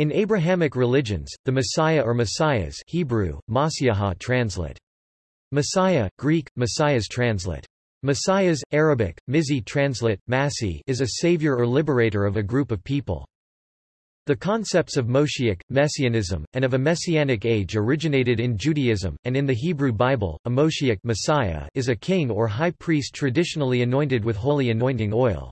In Abrahamic religions, the Messiah or Messiahs Hebrew, Masiaha translate. Messiah, Greek, Messiahs translate. Messiahs, Arabic, Mizi translate, Masi is a savior or liberator of a group of people. The concepts of Moshiach, Messianism, and of a messianic age originated in Judaism, and in the Hebrew Bible, a Moshiach Messiah is a king or high priest traditionally anointed with holy anointing oil.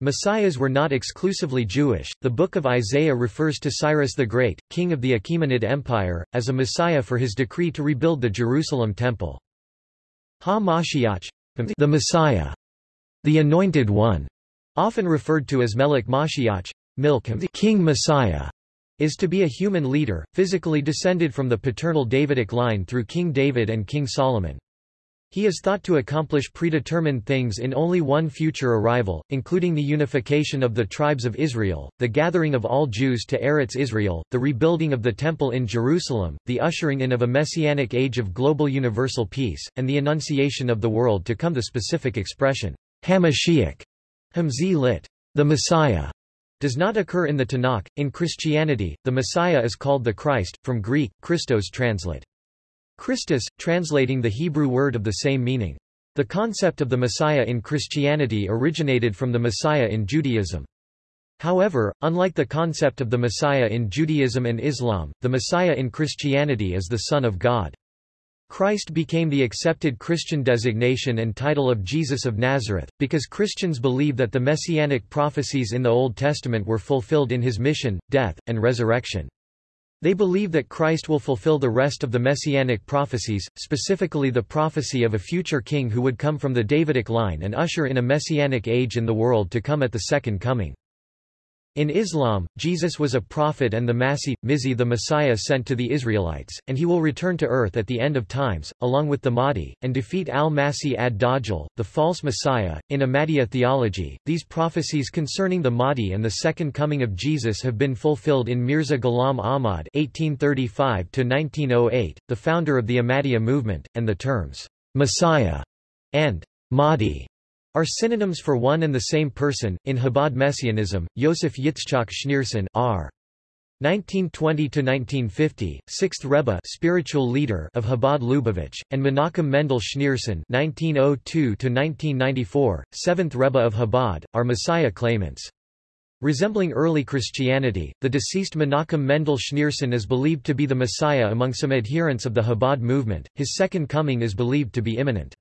Messiahs were not exclusively Jewish. The Book of Isaiah refers to Cyrus the Great, king of the Achaemenid Empire, as a Messiah for his decree to rebuild the Jerusalem Temple. Ha-Mashiach, the Messiah, the Anointed One, often referred to as Melech Mashiach, Milk the King Messiah, is to be a human leader, physically descended from the paternal Davidic line through King David and King Solomon. He is thought to accomplish predetermined things in only one future arrival, including the unification of the tribes of Israel, the gathering of all Jews to Eretz Israel, the rebuilding of the Temple in Jerusalem, the ushering in of a messianic age of global universal peace, and the annunciation of the world to come. The specific expression, Hamashiach, Hamzi lit. The Messiah, does not occur in the Tanakh. In Christianity, the Messiah is called the Christ, from Greek, Christos translate. Christus, translating the Hebrew word of the same meaning. The concept of the Messiah in Christianity originated from the Messiah in Judaism. However, unlike the concept of the Messiah in Judaism and Islam, the Messiah in Christianity is the Son of God. Christ became the accepted Christian designation and title of Jesus of Nazareth, because Christians believe that the messianic prophecies in the Old Testament were fulfilled in his mission, death, and resurrection. They believe that Christ will fulfill the rest of the messianic prophecies, specifically the prophecy of a future king who would come from the Davidic line and usher in a messianic age in the world to come at the Second Coming. In Islam, Jesus was a prophet and the Masih, Mizi the Messiah sent to the Israelites, and he will return to earth at the end of times, along with the Mahdi, and defeat al-Masih ad-Dajjal, the false Messiah. In Ahmadiyya theology, these prophecies concerning the Mahdi and the second coming of Jesus have been fulfilled in Mirza Ghulam Ahmad (1835–1908), the founder of the Ahmadiyya movement, and the terms Messiah and Mahdi are synonyms for one and the same person. In Chabad Messianism, Yosef Yitzchak Schneerson R. 1920–1950, 6th Rebbe spiritual leader of Chabad Lubavitch, and Menachem Mendel Schneerson 1902–1994, 7th Rebbe of Chabad, are Messiah claimants. Resembling early Christianity, the deceased Menachem Mendel Schneerson is believed to be the Messiah among some adherents of the Chabad movement, his second coming is believed to be imminent.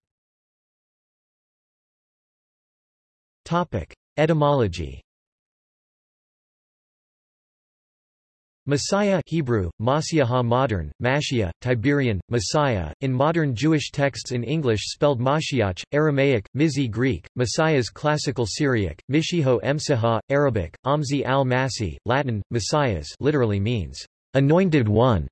Topic: Etymology. Messiah Hebrew, Masiaha modern, Mashia, Tiberian, Messiah, in modern Jewish texts in English spelled Mashiach, Aramaic, Mizi Greek, Messiahs Classical Syriac, Mishiho Emsaha, Arabic, Amzi al-Masi, Latin, Messiahs literally means, anointed one.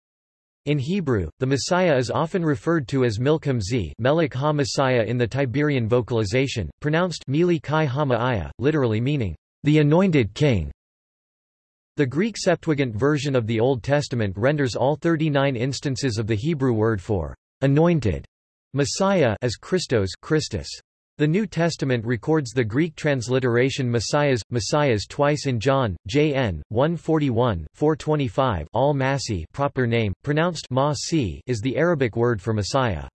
In Hebrew, the Messiah is often referred to as Milcham Z Melech ha-Messiah in the Tiberian vocalization, pronounced Mili Kai literally meaning, the anointed king. The Greek Septuagint version of the Old Testament renders all 39 instances of the Hebrew word for anointed Messiah as Christos Christus. The New Testament records the Greek transliteration Messiahs, Messiahs twice in John, J.N. 141, 425 al-Masih proper name, pronounced ma is the Arabic word for Messiah.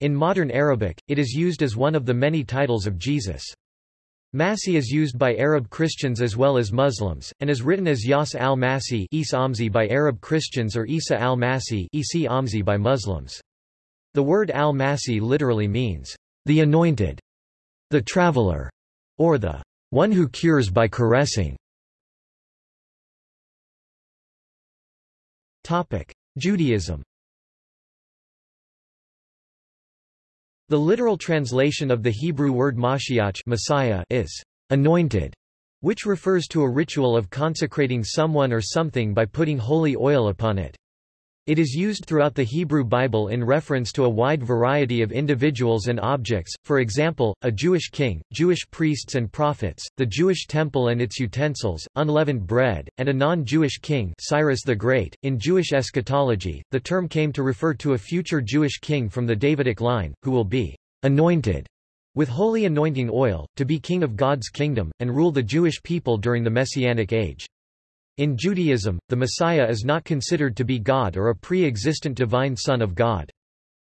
In modern Arabic, it is used as one of the many titles of Jesus. Masih is used by Arab Christians as well as Muslims, and is written as Yas al-Masih by Arab Christians or Isa al-Masih by Muslims. The word al-Masih literally means, the anointed, the traveler, or the one who cures by caressing. Topic: Judaism. The literal translation of the Hebrew word Mashiach Messiah is anointed, which refers to a ritual of consecrating someone or something by putting holy oil upon it. It is used throughout the Hebrew Bible in reference to a wide variety of individuals and objects, for example, a Jewish king, Jewish priests and prophets, the Jewish temple and its utensils, unleavened bread, and a non-Jewish king Cyrus the Great. .In Jewish eschatology, the term came to refer to a future Jewish king from the Davidic line, who will be anointed with holy anointing oil, to be king of God's kingdom, and rule the Jewish people during the Messianic age. In Judaism, the Messiah is not considered to be God or a pre-existent divine Son of God.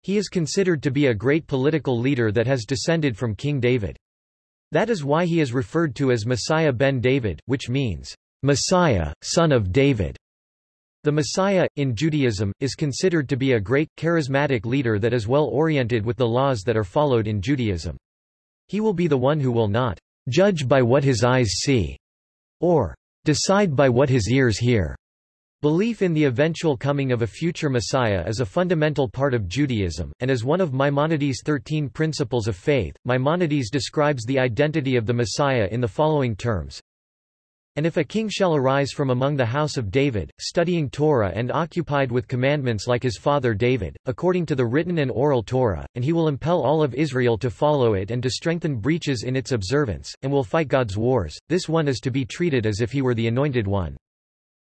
He is considered to be a great political leader that has descended from King David. That is why he is referred to as Messiah ben David, which means, Messiah, son of David. The Messiah, in Judaism, is considered to be a great, charismatic leader that is well oriented with the laws that are followed in Judaism. He will be the one who will not judge by what his eyes see, or decide by what his ears hear. Belief in the eventual coming of a future Messiah is a fundamental part of Judaism, and as one of Maimonides' thirteen principles of faith, Maimonides describes the identity of the Messiah in the following terms. And if a king shall arise from among the house of David, studying Torah and occupied with commandments like his father David, according to the written and oral Torah, and he will impel all of Israel to follow it and to strengthen breaches in its observance, and will fight God's wars, this one is to be treated as if he were the anointed one.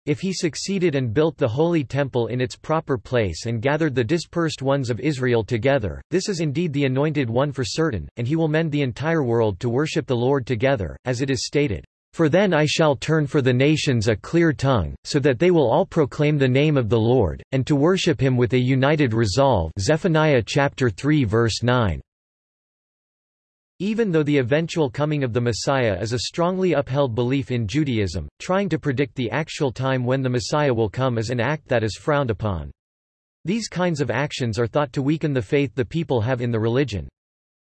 If he succeeded and built the holy temple in its proper place and gathered the dispersed ones of Israel together, this is indeed the anointed one for certain, and he will mend the entire world to worship the Lord together, as it is stated. For then I shall turn for the nations a clear tongue, so that they will all proclaim the name of the Lord, and to worship him with a united resolve Zephaniah chapter 3 verse 9. Even though the eventual coming of the Messiah is a strongly upheld belief in Judaism, trying to predict the actual time when the Messiah will come is an act that is frowned upon. These kinds of actions are thought to weaken the faith the people have in the religion.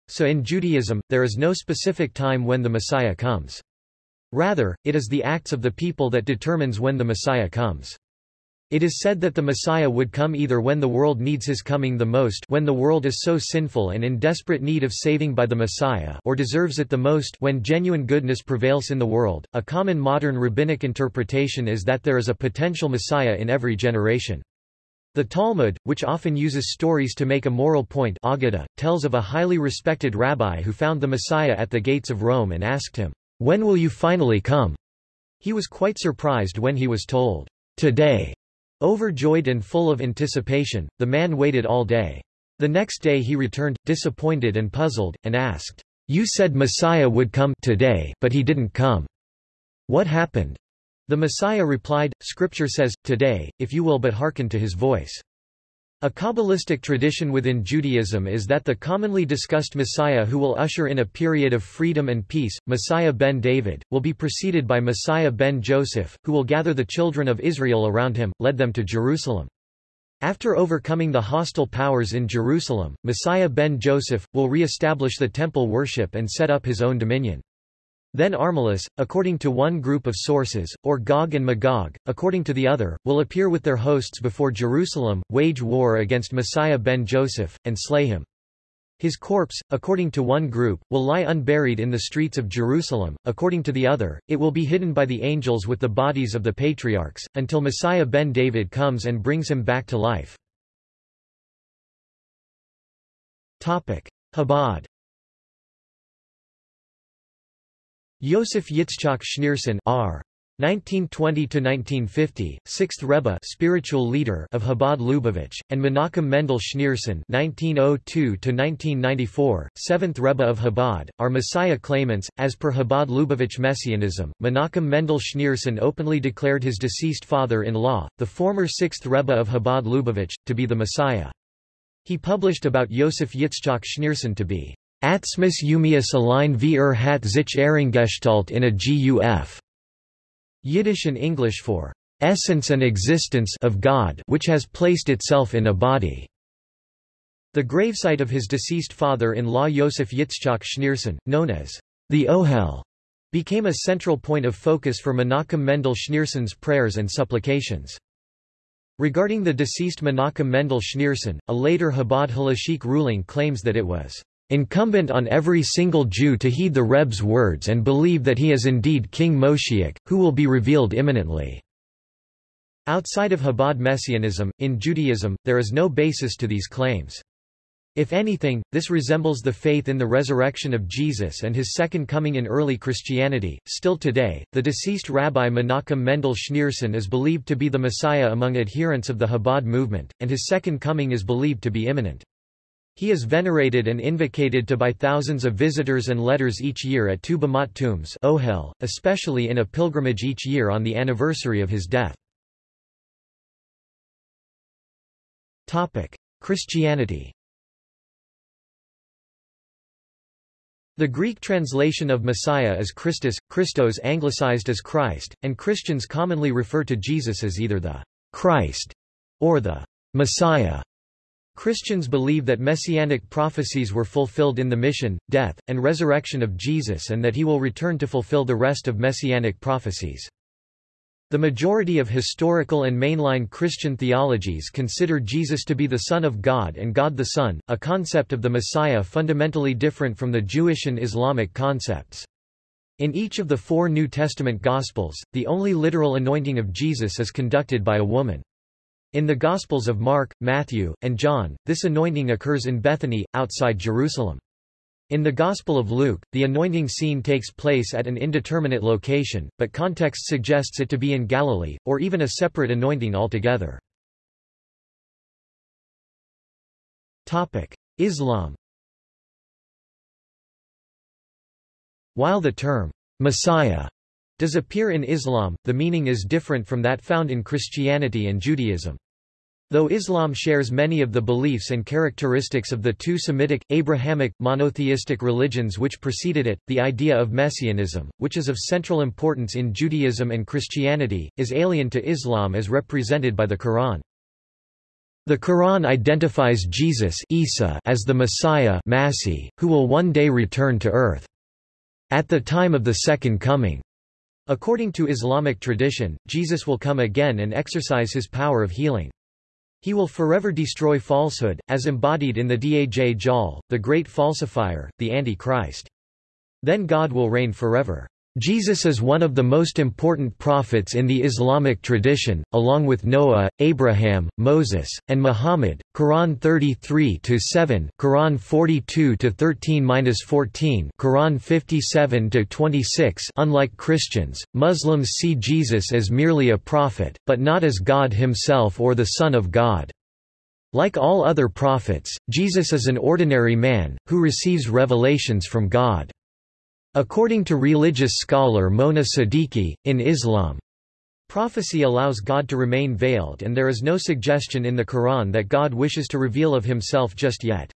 So in Judaism, there is no specific time when the Messiah comes. Rather, it is the acts of the people that determines when the Messiah comes. It is said that the Messiah would come either when the world needs his coming the most when the world is so sinful and in desperate need of saving by the Messiah or deserves it the most when genuine goodness prevails in the world. A common modern rabbinic interpretation is that there is a potential Messiah in every generation. The Talmud, which often uses stories to make a moral point Aggadah, tells of a highly respected rabbi who found the Messiah at the gates of Rome and asked him, when will you finally come? He was quite surprised when he was told, Today. Overjoyed and full of anticipation, the man waited all day. The next day he returned, disappointed and puzzled, and asked, You said Messiah would come today, but he didn't come. What happened? The Messiah replied, Scripture says, Today, if you will but hearken to his voice. A Kabbalistic tradition within Judaism is that the commonly discussed Messiah who will usher in a period of freedom and peace, Messiah ben David, will be preceded by Messiah ben Joseph, who will gather the children of Israel around him, lead them to Jerusalem. After overcoming the hostile powers in Jerusalem, Messiah ben Joseph, will re-establish the temple worship and set up his own dominion. Then Armilus, according to one group of sources, or Gog and Magog, according to the other, will appear with their hosts before Jerusalem, wage war against Messiah ben Joseph, and slay him. His corpse, according to one group, will lie unburied in the streets of Jerusalem, according to the other, it will be hidden by the angels with the bodies of the patriarchs, until Messiah ben David comes and brings him back to life. Topic. Chabad Yosef Yitzchak Schneerson R. 1920–1950, 6th Rebbe spiritual leader of Chabad Lubavitch, and Menachem Mendel Schneerson 1902–1994, 7th Rebbe of Chabad, are Messiah claimants. As per Chabad Lubavitch Messianism, Menachem Mendel Schneerson openly declared his deceased father-in-law, the former 6th Rebbe of Chabad Lubavitch, to be the Messiah. He published about Yosef Yitzchak Schneerson to be Atzmus Umius allein wie er hat sich Ehrengestalt in a Guf. Yiddish and English for essence and existence of God which has placed itself in a body. The gravesite of his deceased father-in-law Yosef Yitzchak Schneerson, known as the Ohel, became a central point of focus for Menachem Mendel Schneerson's prayers and supplications. Regarding the deceased Menachem Mendel Schneerson, a later Chabad halachic ruling claims that it was incumbent on every single Jew to heed the Reb's words and believe that he is indeed King Moshiach, who will be revealed imminently. Outside of Chabad Messianism, in Judaism, there is no basis to these claims. If anything, this resembles the faith in the resurrection of Jesus and his second coming in early Christianity. Still today, the deceased Rabbi Menachem Mendel Schneerson is believed to be the Messiah among adherents of the Chabad movement, and his second coming is believed to be imminent. He is venerated and invocated to by thousands of visitors and letters each year at two Bamot tombs Ohel, especially in a pilgrimage each year on the anniversary of his death. Christianity The Greek translation of Messiah is Christus, Christos anglicized as Christ, and Christians commonly refer to Jesus as either the Christ or the Messiah. Christians believe that messianic prophecies were fulfilled in the mission, death, and resurrection of Jesus and that he will return to fulfill the rest of messianic prophecies. The majority of historical and mainline Christian theologies consider Jesus to be the Son of God and God the Son, a concept of the Messiah fundamentally different from the Jewish and Islamic concepts. In each of the four New Testament Gospels, the only literal anointing of Jesus is conducted by a woman. In the Gospels of Mark, Matthew, and John, this anointing occurs in Bethany, outside Jerusalem. In the Gospel of Luke, the anointing scene takes place at an indeterminate location, but context suggests it to be in Galilee, or even a separate anointing altogether. Islam While the term, Messiah does appear in Islam, the meaning is different from that found in Christianity and Judaism. Though Islam shares many of the beliefs and characteristics of the two Semitic, Abrahamic, monotheistic religions which preceded it, the idea of messianism, which is of central importance in Judaism and Christianity, is alien to Islam as represented by the Quran. The Quran identifies Jesus Isa as the Messiah Masih, who will one day return to earth. At the time of the Second Coming, According to Islamic tradition, Jesus will come again and exercise his power of healing. He will forever destroy falsehood, as embodied in the Dajjal, the great falsifier, the Antichrist. Then God will reign forever. Jesus is one of the most important prophets in the Islamic tradition, along with Noah, Abraham, Moses, and Muhammad. Quran 33-7, Quran 42-13-14, Quran 57-26. Unlike Christians, Muslims see Jesus as merely a prophet, but not as God himself or the Son of God. Like all other prophets, Jesus is an ordinary man, who receives revelations from God. According to religious scholar Mona Siddiqui, in Islam, prophecy allows God to remain veiled and there is no suggestion in the Quran that God wishes to reveal of himself just yet.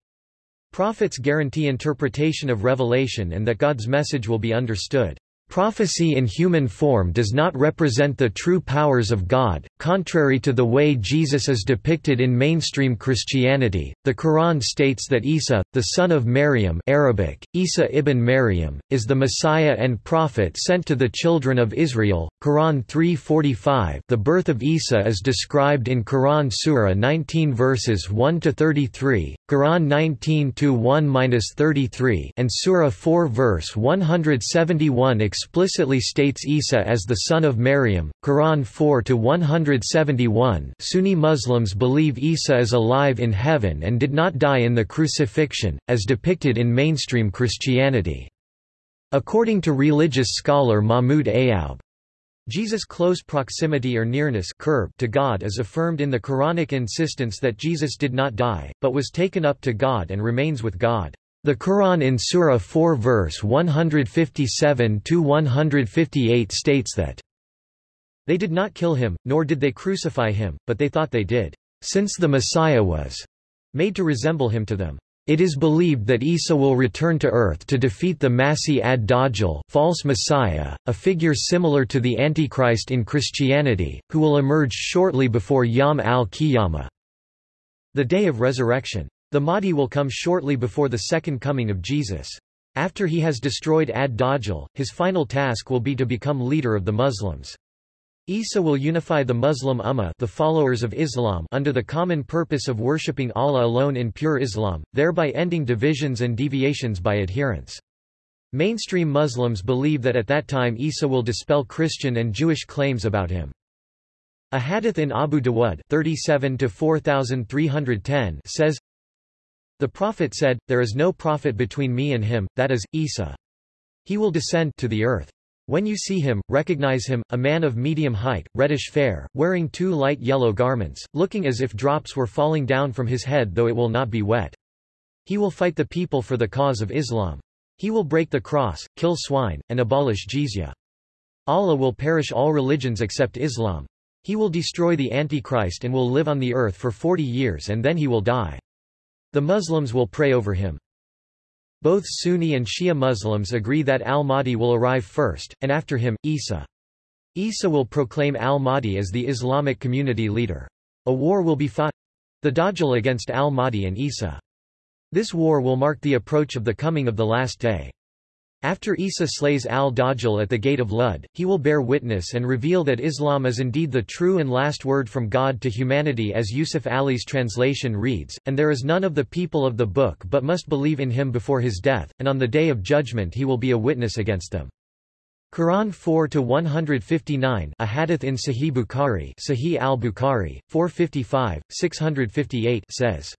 Prophets guarantee interpretation of revelation and that God's message will be understood. Prophecy in human form does not represent the true powers of God, contrary to the way Jesus is depicted in mainstream Christianity. The Quran states that Isa, the son of Maryam, Arabic, Isa ibn Maryam, is the Messiah and prophet sent to the children of Israel. Quran 3:45. The birth of Isa is described in Quran Surah 19 verses 1 to 33, Quran 19 to 1-33, and Surah 4 verse 171 explicitly states Isa as the son of Maryam. Quran 4-171 Sunni Muslims believe Isa is alive in heaven and did not die in the crucifixion, as depicted in mainstream Christianity. According to religious scholar Mahmoud Ayoub, Jesus' close proximity or nearness to God is affirmed in the Quranic insistence that Jesus did not die, but was taken up to God and remains with God. The Quran in Surah 4 verse 157-158 states that they did not kill him, nor did they crucify him, but they thought they did, since the Messiah was made to resemble him to them. It is believed that Isa will return to earth to defeat the Masih ad-Dajjal false messiah, a figure similar to the Antichrist in Christianity, who will emerge shortly before Yom al-Qiyamah, the day of resurrection. The Mahdi will come shortly before the second coming of Jesus. After he has destroyed ad-Dajjal, his final task will be to become leader of the Muslims. Isa will unify the Muslim Ummah the followers of Islam under the common purpose of worshipping Allah alone in pure Islam, thereby ending divisions and deviations by adherents. Mainstream Muslims believe that at that time Isa will dispel Christian and Jewish claims about him. A hadith in Abu Dawud 37 says, the Prophet said, There is no prophet between me and him, that is, Isa. He will descend to the earth. When you see him, recognize him, a man of medium height, reddish-fair, wearing two light yellow garments, looking as if drops were falling down from his head though it will not be wet. He will fight the people for the cause of Islam. He will break the cross, kill swine, and abolish jizya. Allah will perish all religions except Islam. He will destroy the Antichrist and will live on the earth for forty years and then he will die. The Muslims will pray over him. Both Sunni and Shia Muslims agree that al-Mahdi will arrive first, and after him, Isa. Isa will proclaim al-Mahdi as the Islamic community leader. A war will be fought—the Dajjal against al-Mahdi and Isa. This war will mark the approach of the coming of the last day. After Isa slays al-Dajjal at the gate of Lud, he will bear witness and reveal that Islam is indeed the true and last word from God to humanity as Yusuf Ali's translation reads, and there is none of the people of the book but must believe in him before his death, and on the day of judgment he will be a witness against them. Quran 4-159 a hadith in Sahih Bukhari Sahih al-Bukhari, 455, 658 says,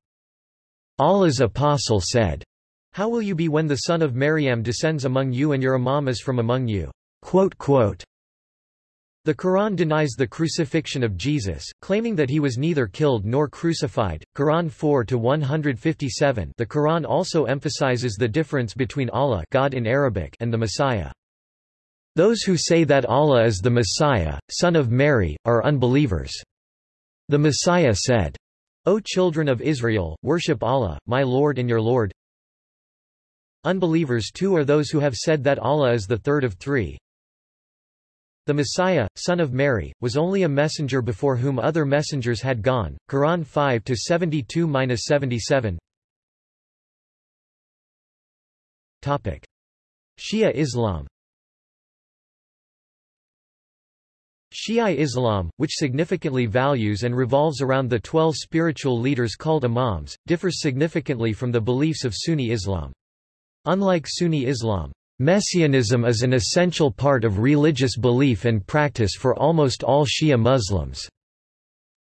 Allah's apostle said, how will you be when the son of Maryam descends among you and your imam is from among you? The Quran denies the crucifixion of Jesus, claiming that he was neither killed nor crucified. Quran 4 to 157. The Quran also emphasizes the difference between Allah God in Arabic and the Messiah. Those who say that Allah is the Messiah, son of Mary, are unbelievers. The Messiah said, O children of Israel, worship Allah, my Lord and your Lord, Unbelievers too are those who have said that Allah is the third of three. The Messiah, son of Mary, was only a messenger before whom other messengers had gone. Quran 5 to 72-77. Topic: Shia Islam. Shia Islam, which significantly values and revolves around the twelve spiritual leaders called imams, differs significantly from the beliefs of Sunni Islam. Unlike Sunni Islam, Messianism is an essential part of religious belief and practice for almost all Shia Muslims.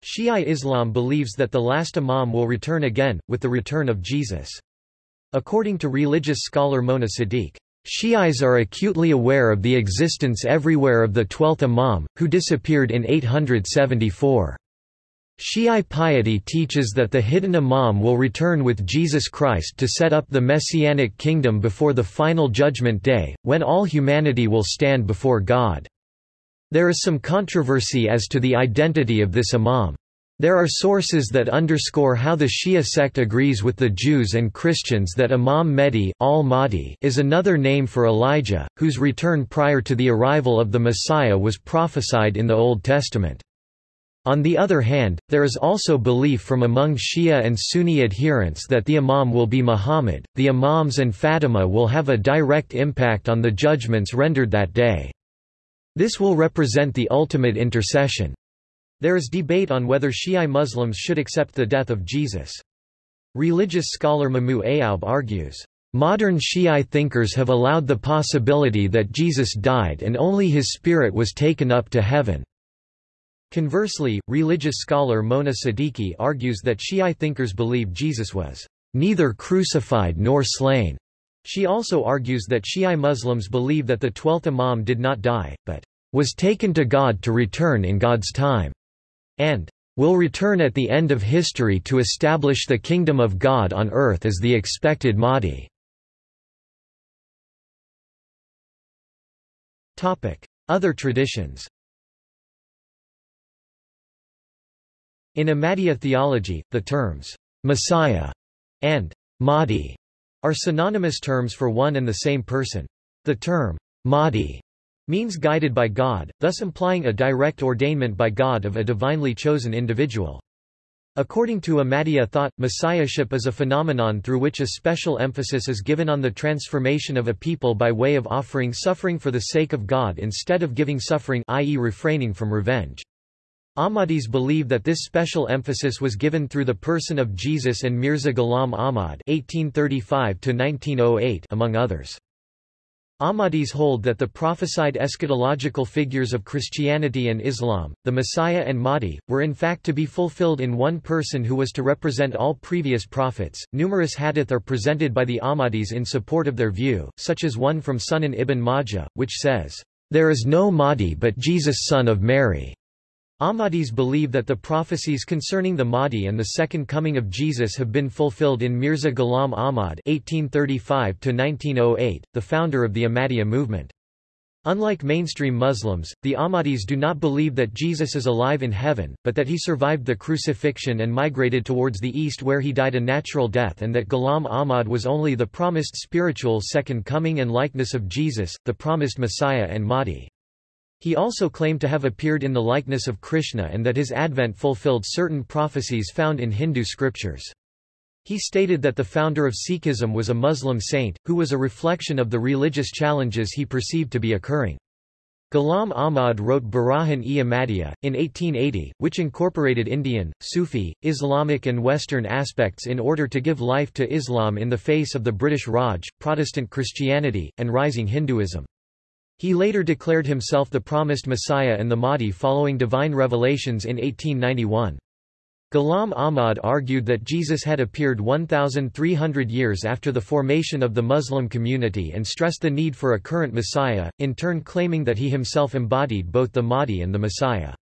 Shia Islam believes that the last Imam will return again, with the return of Jesus. According to religious scholar Mona Siddiq, Shi'is are acutely aware of the existence everywhere of the twelfth Imam, who disappeared in 874. Shi'i piety teaches that the hidden Imam will return with Jesus Christ to set up the Messianic kingdom before the final judgment day, when all humanity will stand before God. There is some controversy as to the identity of this Imam. There are sources that underscore how the Shia sect agrees with the Jews and Christians that Imam Mehdi al-Mahdi is another name for Elijah, whose return prior to the arrival of the Messiah was prophesied in the Old Testament. On the other hand, there is also belief from among Shia and Sunni adherents that the Imam will be Muhammad. The Imams and Fatima will have a direct impact on the judgments rendered that day. This will represent the ultimate intercession. There is debate on whether Shia Muslims should accept the death of Jesus. Religious scholar Mahmoud Ayoub argues, Modern Shi'i thinkers have allowed the possibility that Jesus died and only his spirit was taken up to heaven. Conversely, religious scholar Mona Siddiqui argues that Shi'i thinkers believe Jesus was neither crucified nor slain. She also argues that Shi'i Muslims believe that the twelfth Imam did not die, but was taken to God to return in God's time, and will return at the end of history to establish the kingdom of God on earth as the expected Mahdi. Other traditions In Ahmadiyya theology, the terms Messiah and Mahdi are synonymous terms for one and the same person. The term Mahdi means guided by God, thus implying a direct ordainment by God of a divinely chosen individual. According to Ahmadiyya thought, messiahship is a phenomenon through which a special emphasis is given on the transformation of a people by way of offering suffering for the sake of God instead of giving suffering i.e. refraining from revenge. Ahmadis believe that this special emphasis was given through the person of Jesus and Mirza Ghulam Ahmad (1835–1908), among others. Ahmadis hold that the prophesied eschatological figures of Christianity and Islam, the Messiah and Mahdi, were in fact to be fulfilled in one person who was to represent all previous prophets. Numerous hadith are presented by the Ahmadis in support of their view, such as one from Sunan ibn Majah, which says, There is no Mahdi but Jesus son of Mary. Ahmadis believe that the prophecies concerning the Mahdi and the second coming of Jesus have been fulfilled in Mirza Ghulam Ahmad (1835–1908), the founder of the Ahmadiyya movement. Unlike mainstream Muslims, the Ahmadis do not believe that Jesus is alive in heaven, but that he survived the crucifixion and migrated towards the east where he died a natural death and that Ghulam Ahmad was only the promised spiritual second coming and likeness of Jesus, the promised Messiah and Mahdi. He also claimed to have appeared in the likeness of Krishna and that his advent fulfilled certain prophecies found in Hindu scriptures. He stated that the founder of Sikhism was a Muslim saint, who was a reflection of the religious challenges he perceived to be occurring. Ghulam Ahmad wrote Barahin-e Ahmadiyya, in 1880, which incorporated Indian, Sufi, Islamic and Western aspects in order to give life to Islam in the face of the British Raj, Protestant Christianity, and rising Hinduism. He later declared himself the promised Messiah and the Mahdi following divine revelations in 1891. Ghulam Ahmad argued that Jesus had appeared 1,300 years after the formation of the Muslim community and stressed the need for a current Messiah, in turn claiming that he himself embodied both the Mahdi and the Messiah.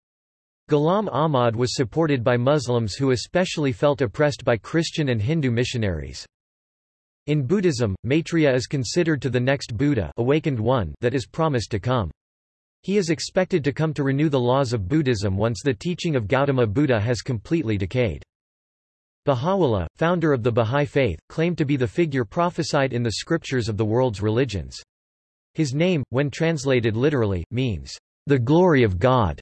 Ghulam Ahmad was supported by Muslims who especially felt oppressed by Christian and Hindu missionaries. In Buddhism, Maitreya is considered to the next Buddha awakened one that is promised to come. He is expected to come to renew the laws of Buddhism once the teaching of Gautama Buddha has completely decayed. Baha'u'llah, founder of the Bahá'í Faith, claimed to be the figure prophesied in the scriptures of the world's religions. His name, when translated literally, means, the glory of God,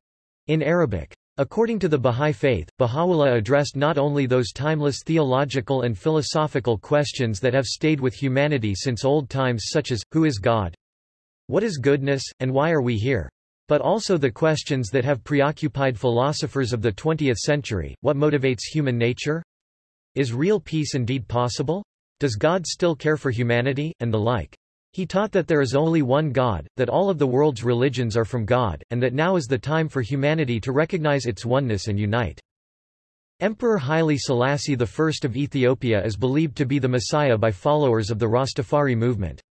in Arabic. According to the Bahá'í Faith, Baha'u'llah addressed not only those timeless theological and philosophical questions that have stayed with humanity since old times such as, who is God? What is goodness, and why are we here? But also the questions that have preoccupied philosophers of the 20th century, what motivates human nature? Is real peace indeed possible? Does God still care for humanity, and the like? He taught that there is only one God, that all of the world's religions are from God, and that now is the time for humanity to recognize its oneness and unite. Emperor Haile Selassie I of Ethiopia is believed to be the Messiah by followers of the Rastafari movement.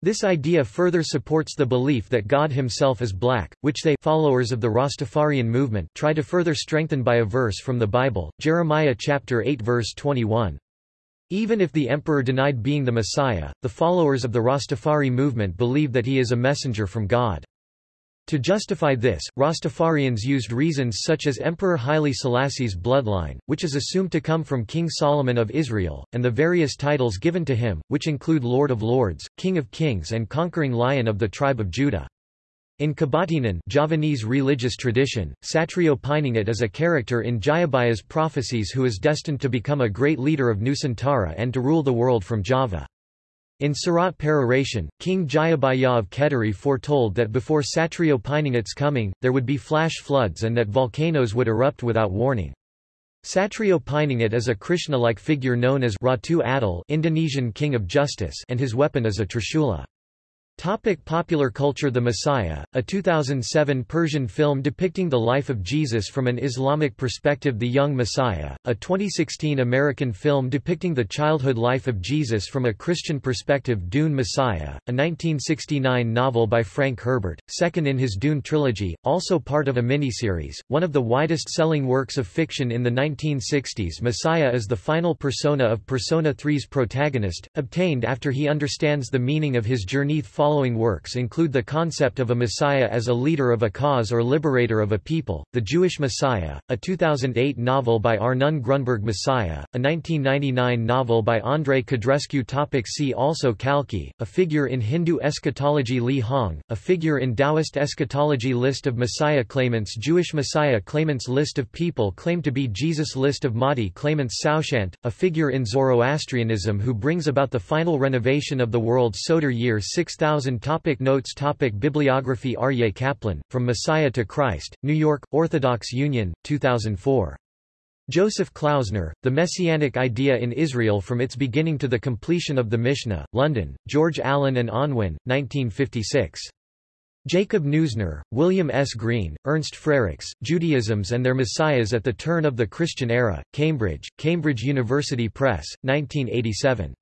This idea further supports the belief that God himself is black, which they followers of the Rastafarian movement try to further strengthen by a verse from the Bible, Jeremiah chapter 8 verse 21. Even if the emperor denied being the Messiah, the followers of the Rastafari movement believe that he is a messenger from God. To justify this, Rastafarians used reasons such as Emperor Haile Selassie's bloodline, which is assumed to come from King Solomon of Israel, and the various titles given to him, which include Lord of Lords, King of Kings and Conquering Lion of the tribe of Judah. In Kebatinan Javanese religious tradition, Satrio Piningit is a character in Jayabaya's prophecies who is destined to become a great leader of Nusantara and to rule the world from Java. In Surat Peroration, King Jayabaya of Kediri foretold that before Satrio Piningit's coming, there would be flash floods and that volcanoes would erupt without warning. Satrio Piningit is a Krishna-like figure known as Ratu Adil Indonesian king of justice and his weapon is a trishula. Topic popular culture The Messiah, a 2007 Persian film depicting the life of Jesus from an Islamic perspective The Young Messiah, a 2016 American film depicting the childhood life of Jesus from a Christian perspective Dune Messiah, a 1969 novel by Frank Herbert, second in his Dune trilogy, also part of a miniseries, one of the widest-selling works of fiction in the 1960s Messiah is the final persona of Persona 3's protagonist, obtained after he understands the meaning of his journey following works include the concept of a messiah as a leader of a cause or liberator of a people, The Jewish Messiah, a 2008 novel by Arnon Grunberg Messiah, a 1999 novel by Andrei Codrescu Topic See also Kalki, a figure in Hindu eschatology Li Hong, a figure in Taoist eschatology List of Messiah claimants Jewish Messiah claimants List of people claimed to be Jesus List of Mahdi claimants Saoshyant, a figure in Zoroastrianism who brings about the final renovation of the world Soter year 6000 2000 topic Notes topic Bibliography Aryeh Kaplan, From Messiah to Christ, New York, Orthodox Union, 2004. Joseph Klausner, The Messianic Idea in Israel from its beginning to the completion of the Mishnah, London, George Allen and Unwin, 1956. Jacob Neusner, William S. Green, Ernst Frerichs, Judaisms and Their Messiahs at the Turn of the Christian Era, Cambridge, Cambridge University Press, 1987.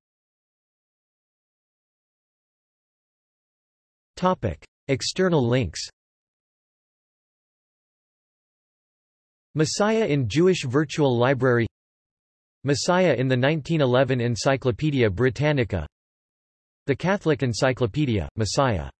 Topic. External links Messiah in Jewish Virtual Library Messiah in the 1911 Encyclopaedia Britannica The Catholic Encyclopedia, Messiah